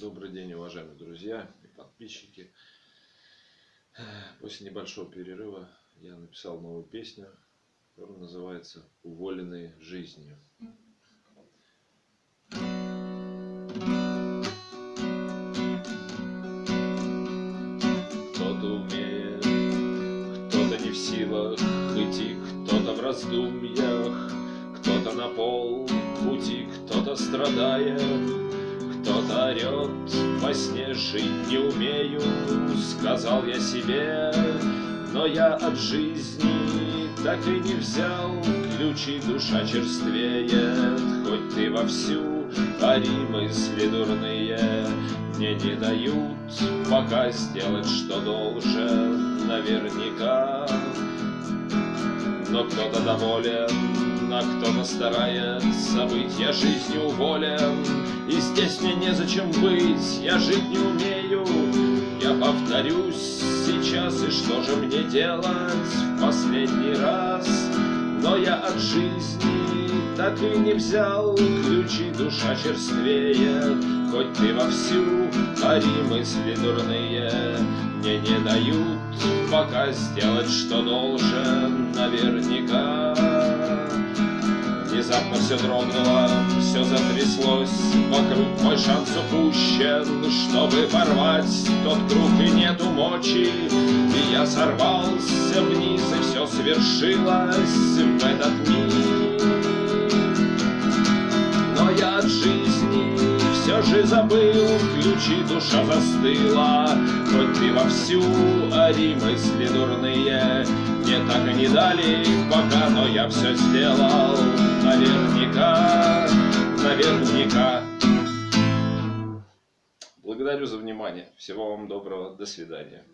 Добрый день, уважаемые друзья и подписчики. После небольшого перерыва я написал новую песню, которая называется «Уволенные жизнью». Кто-то умеет, кто-то не в силах идти, кто-то в раздумьях, кто-то на пол пути, кто-то страдает, кто-то орет, во сне жить не умею, сказал я себе, но я от жизни так и не взял ключи, душа черствеет, хоть ты вовсю пари мысли дурные, мне не дают пока сделать, что должен, наверняка. Но кто-то доволен, а кто-то старается быть, я жизнью уволен, и здесь мне незачем быть, я жить не умею. Я повторюсь сейчас, и что же мне делать в последний раз? Но я от жизни так и не взял ключи, душа черствеет, хоть ты вовсю пари мысли дурные, мне не дают пока сделать, что должен наверняка. Все дрогнуло, все затряслось, Вокруг мой шанс упущен, Чтобы порвать тот круг и нету мочи, И я сорвался вниз, и все свершилось в этот миг. Но я от жизни все же забыл, ключи душа застыла, Хоть ты вовсю ори мысли дурные, Мне так и не дали пока, но я все сделал наверняка, наверняка. Благодарю за внимание. Всего вам доброго. До свидания.